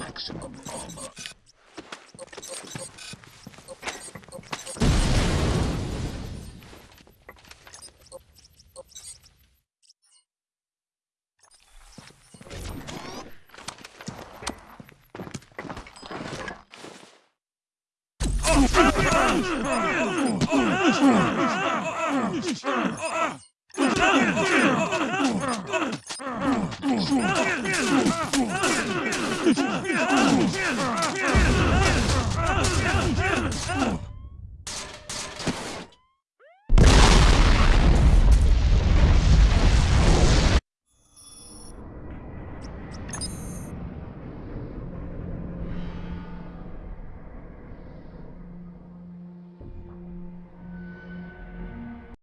maximum armor. Oh, Get!